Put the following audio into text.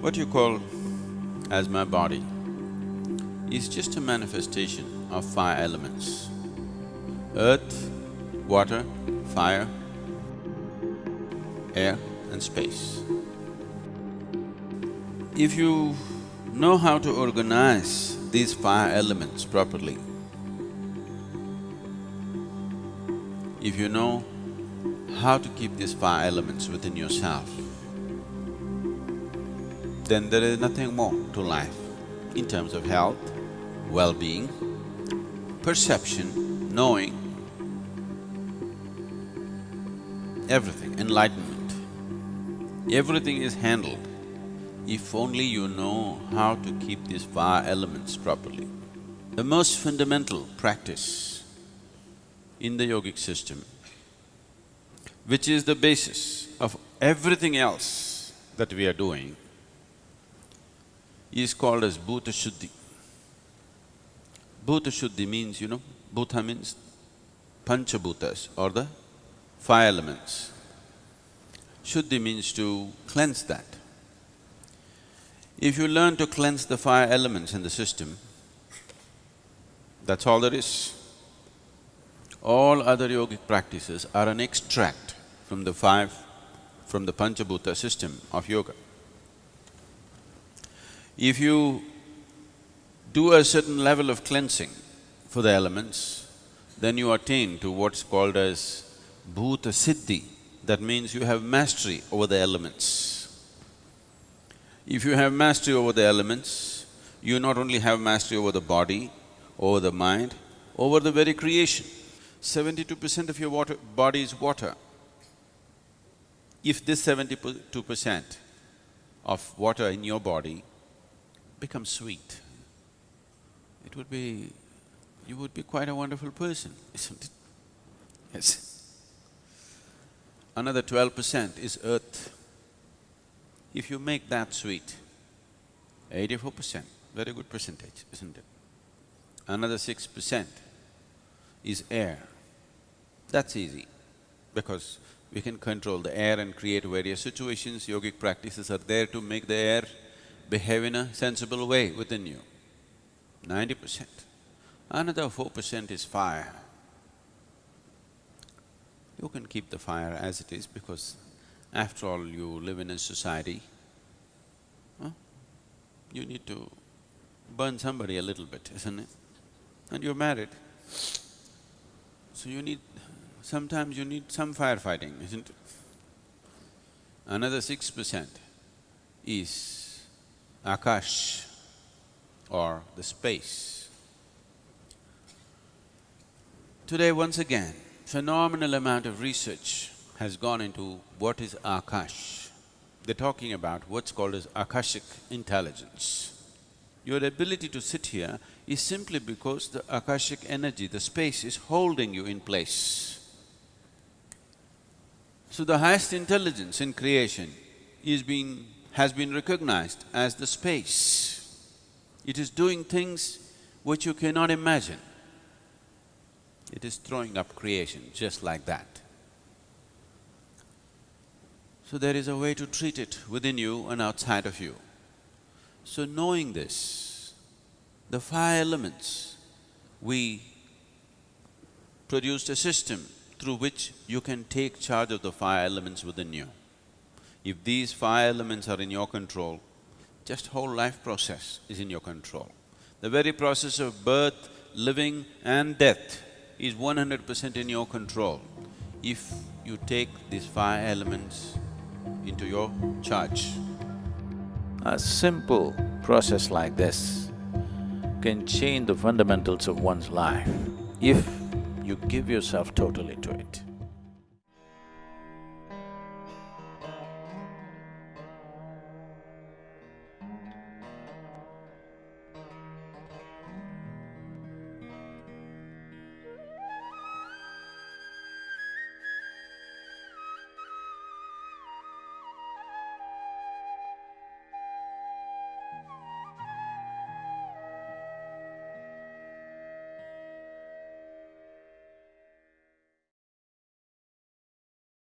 What you call as my body is just a manifestation of five elements. Earth, water, fire, air and space. If you know how to organize these five elements properly, if you know how to keep these five elements within yourself, then there is nothing more to life in terms of health, well-being, perception, knowing, everything, enlightenment. Everything is handled if only you know how to keep these five elements properly. The most fundamental practice in the yogic system, which is the basis of everything else that we are doing, is called as Bhuta Shuddhi. Bhuta Shuddhi means, you know, Bhuta means Panchabhutas or the five elements. Shuddhi means to cleanse that. If you learn to cleanse the five elements in the system, that's all there is. All other yogic practices are an extract from the five, from the Panchabhuta system of yoga. If you do a certain level of cleansing for the elements, then you attain to what's called as Bhuta Siddhi. That means you have mastery over the elements. If you have mastery over the elements, you not only have mastery over the body, over the mind, over the very creation. Seventy-two percent of your water, body is water. If this seventy-two percent of water in your body becomes sweet, it would be… you would be quite a wonderful person, isn't it? Yes. Another twelve percent is earth. If you make that sweet, eighty-four percent, very good percentage, isn't it? Another six percent is air. That's easy, because we can control the air and create various situations. Yogic practices are there to make the air behave in a sensible way within you. Ninety percent. Another four percent is fire. You can keep the fire as it is because after all, you live in a society, huh? you need to burn somebody a little bit, isn't it? And you're married. So you need… sometimes you need some firefighting, isn't it? Another six percent is akash or the space. Today, once again, phenomenal amount of research has gone into what is Akash. They're talking about what's called as Akashic intelligence. Your ability to sit here is simply because the Akashic energy, the space is holding you in place. So the highest intelligence in creation is being… has been recognized as the space. It is doing things which you cannot imagine. It is throwing up creation just like that. So there is a way to treat it within you and outside of you. So knowing this, the five elements, we produced a system through which you can take charge of the five elements within you. If these five elements are in your control, just whole life process is in your control. The very process of birth, living and death is one hundred percent in your control. If you take these five elements into your charge. A simple process like this can change the fundamentals of one's life if you give yourself totally to it.